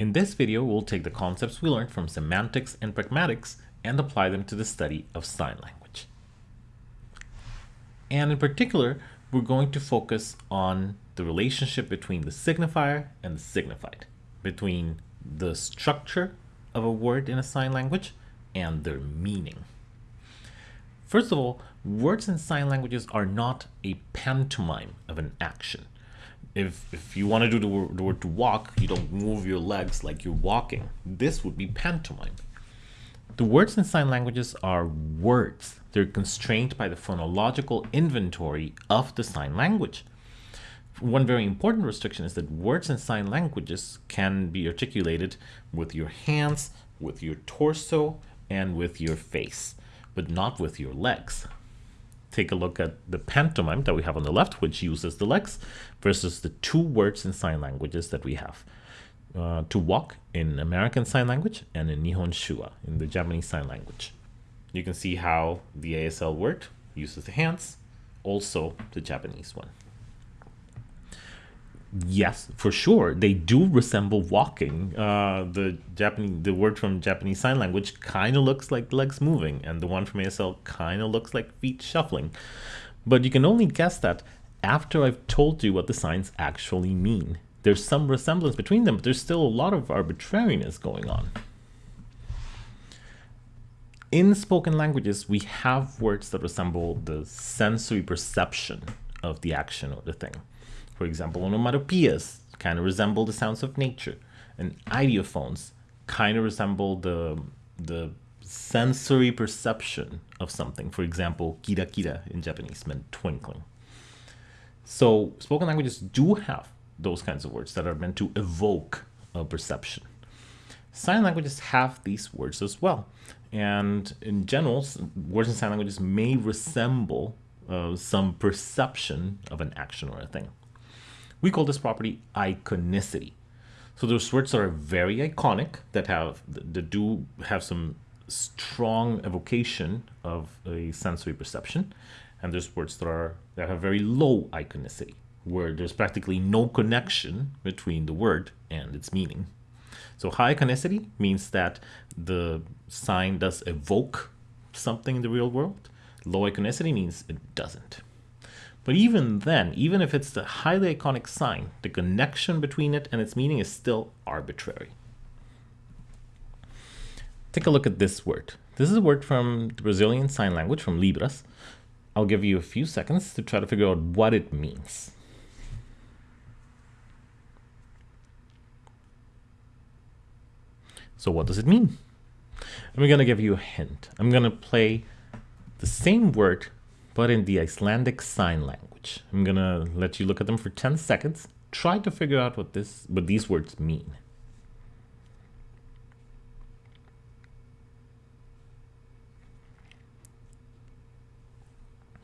In this video, we'll take the concepts we learned from semantics and pragmatics and apply them to the study of sign language. And in particular, we're going to focus on the relationship between the signifier and the signified, between the structure of a word in a sign language and their meaning. First of all, words in sign languages are not a pantomime of an action. If, if you want to do the word, the word to walk, you don't move your legs like you're walking. This would be pantomime. The words in sign languages are words. They're constrained by the phonological inventory of the sign language. One very important restriction is that words in sign languages can be articulated with your hands, with your torso, and with your face but not with your legs. Take a look at the pantomime that we have on the left, which uses the legs, versus the two words in sign languages that we have. Uh, to walk in American Sign Language and in Nihon Shuwa in the Japanese Sign Language. You can see how the ASL word uses the hands, also the Japanese one yes, for sure, they do resemble walking. Uh, the Japanese, the word from Japanese Sign Language kind of looks like legs moving, and the one from ASL kind of looks like feet shuffling. But you can only guess that after I've told you what the signs actually mean. There's some resemblance between them, but there's still a lot of arbitrariness going on. In spoken languages, we have words that resemble the sensory perception of the action or the thing. For example, onomatopoeias kind of resemble the sounds of nature, and ideophones kind of resemble the, the sensory perception of something. For example, kira kira in Japanese meant twinkling. So spoken languages do have those kinds of words that are meant to evoke a perception. Sign languages have these words as well. And in general, words in sign languages may resemble uh, some perception of an action or a thing. We call this property iconicity. So there's words that are very iconic that have that do have some strong evocation of a sensory perception, and there's words that are that have very low iconicity, where there's practically no connection between the word and its meaning. So high iconicity means that the sign does evoke something in the real world. Low iconicity means it doesn't. But even then, even if it's the highly iconic sign, the connection between it and its meaning is still arbitrary. Take a look at this word. This is a word from the Brazilian Sign Language, from Libras. I'll give you a few seconds to try to figure out what it means. So what does it mean? I'm going to give you a hint. I'm going to play the same word but in the Icelandic Sign Language. I'm gonna let you look at them for 10 seconds. Try to figure out what this what these words mean.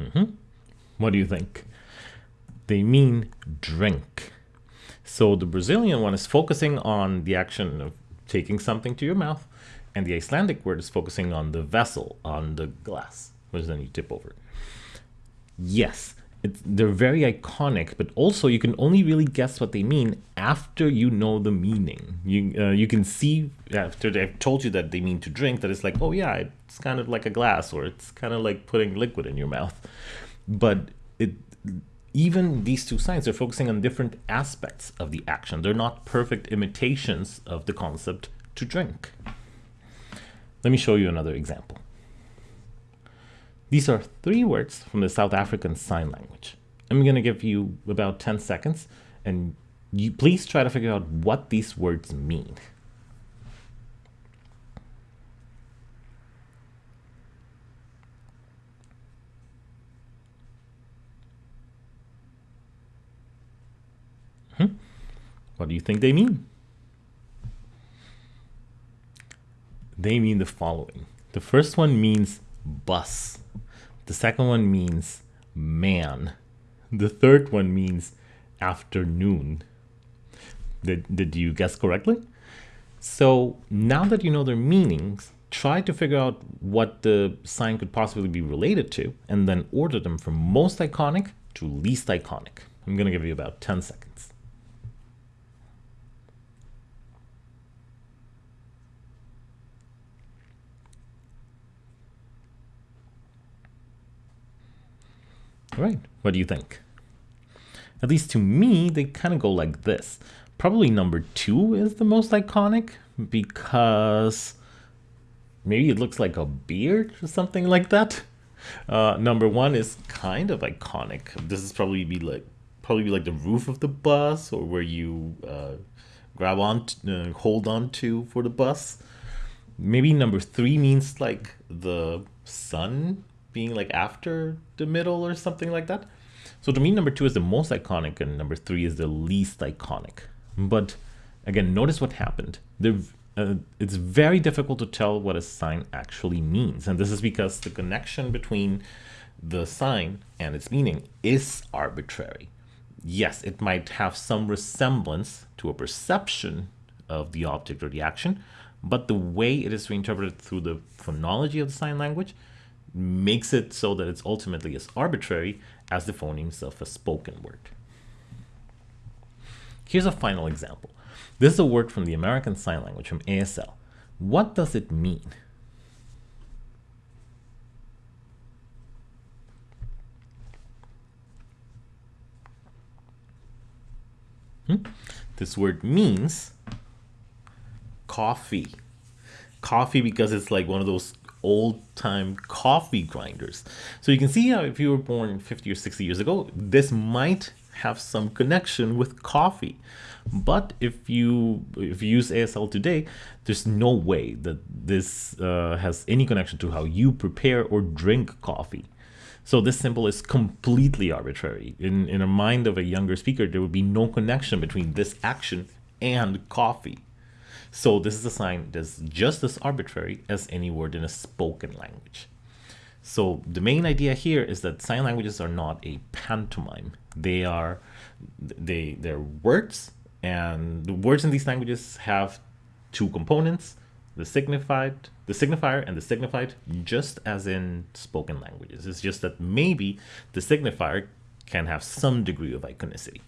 Mm -hmm. What do you think? They mean drink. So the Brazilian one is focusing on the action of taking something to your mouth, and the Icelandic word is focusing on the vessel, on the glass, which then you tip over yes, they're very iconic, but also you can only really guess what they mean after you know the meaning. You uh, you can see after they've told you that they mean to drink that it's like, oh yeah, it's kind of like a glass or it's kind of like putting liquid in your mouth. But it even these two signs are focusing on different aspects of the action. They're not perfect imitations of the concept to drink. Let me show you another example. These are three words from the South African Sign Language. I'm going to give you about 10 seconds and you please try to figure out what these words mean. Hmm? What do you think they mean? They mean the following. The first one means bus. The second one means man. The third one means afternoon. Did, did you guess correctly? So now that you know their meanings, try to figure out what the sign could possibly be related to and then order them from most iconic to least iconic. I'm going to give you about 10 seconds. Right. What do you think? At least to me, they kind of go like this. Probably number two is the most iconic because maybe it looks like a beard or something like that. Uh, number one is kind of iconic. This is probably be like probably be like the roof of the bus or where you uh, grab on, uh, hold on to for the bus. Maybe number three means like the sun being like after the middle or something like that. So to me, number two is the most iconic and number three is the least iconic. But again, notice what happened. Uh, it's very difficult to tell what a sign actually means. And this is because the connection between the sign and its meaning is arbitrary. Yes, it might have some resemblance to a perception of the object or the action, but the way it is reinterpreted through the phonology of the sign language makes it so that it's ultimately as arbitrary as the phonemes of a spoken word. Here's a final example. This is a word from the American Sign Language from ASL. What does it mean? Hmm? This word means coffee. Coffee because it's like one of those old time coffee grinders. So you can see how if you were born 50 or 60 years ago, this might have some connection with coffee. But if you if you use ASL today, there's no way that this uh, has any connection to how you prepare or drink coffee. So this symbol is completely arbitrary. In, in a mind of a younger speaker, there would be no connection between this action and coffee. So this is a sign that's just as arbitrary as any word in a spoken language. So the main idea here is that sign languages are not a pantomime. They are they they're words and the words in these languages have two components, the signified, the signifier and the signified, just as in spoken languages. It's just that maybe the signifier can have some degree of iconicity.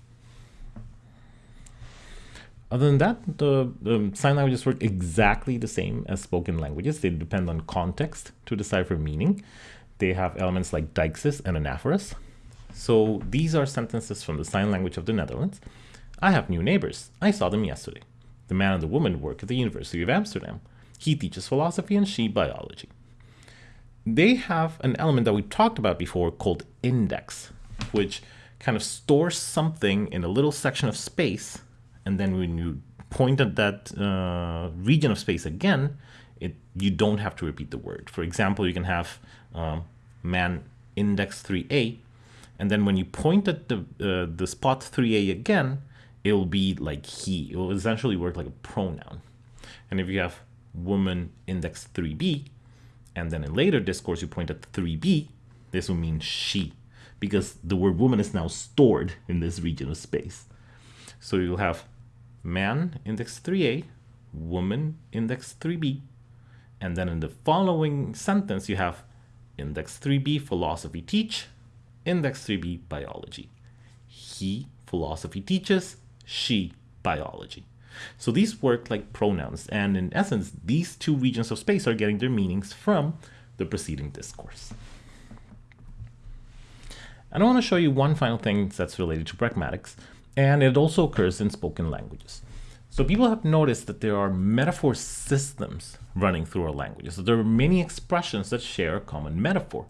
Other than that, the, the, sign languages work exactly the same as spoken languages. They depend on context to decipher meaning. They have elements like deixis and anaphoras. So these are sentences from the sign language of the Netherlands. I have new neighbors. I saw them yesterday. The man and the woman work at the University of Amsterdam. He teaches philosophy and she biology. They have an element that we talked about before called index, which kind of stores something in a little section of space and then when you point at that uh, region of space again, it you don't have to repeat the word. For example, you can have um, man index 3a, and then when you point at the uh, the spot 3a again, it will be like he. It will essentially work like a pronoun. And if you have woman index 3b, and then in later discourse you point at 3b, this will mean she, because the word woman is now stored in this region of space. So you'll have man index 3a, woman index 3b, and then in the following sentence you have index 3b philosophy teach, index 3b biology. He philosophy teaches, she biology. So these work like pronouns, and in essence, these two regions of space are getting their meanings from the preceding discourse. And I want to show you one final thing that's related to pragmatics, and it also occurs in spoken languages. So people have noticed that there are metaphor systems running through our languages. So there are many expressions that share a common metaphor.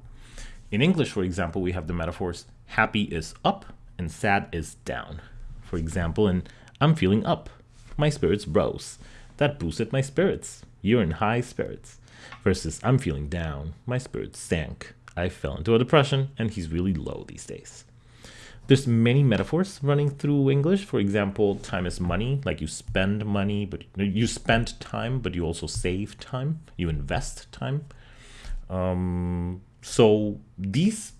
In English, for example, we have the metaphors happy is up and sad is down. For example, in I'm feeling up, my spirits rose. That boosted my spirits. You're in high spirits. Versus I'm feeling down, my spirits sank. I fell into a depression and he's really low these days. There's many metaphors running through English. For example, time is money, like you spend money, but you spend time, but you also save time. You invest time. Um, so these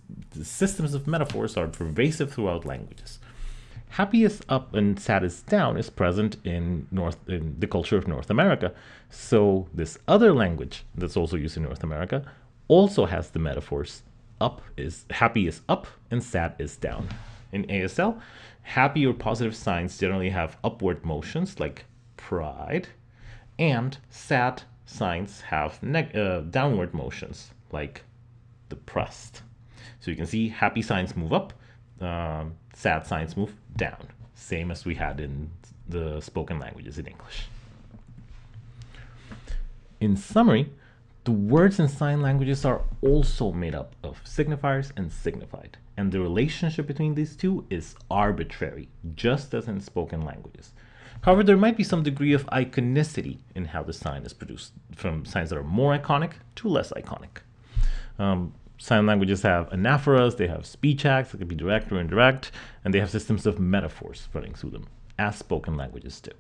systems of metaphors are pervasive throughout languages. Happy is up and sad is down is present in North in the culture of North America. So this other language that's also used in North America also has the metaphors up is happy is up and sad is down in ASL, happy or positive signs generally have upward motions like pride, and sad signs have uh, downward motions like depressed. So you can see happy signs move up, um, sad signs move down, same as we had in the spoken languages in English. In summary, the words in sign languages are also made up of signifiers and signified, and the relationship between these two is arbitrary, just as in spoken languages. However, there might be some degree of iconicity in how the sign is produced, from signs that are more iconic to less iconic. Um, sign languages have anaphoras, they have speech acts that can be direct or indirect, and they have systems of metaphors running through them, as spoken languages do.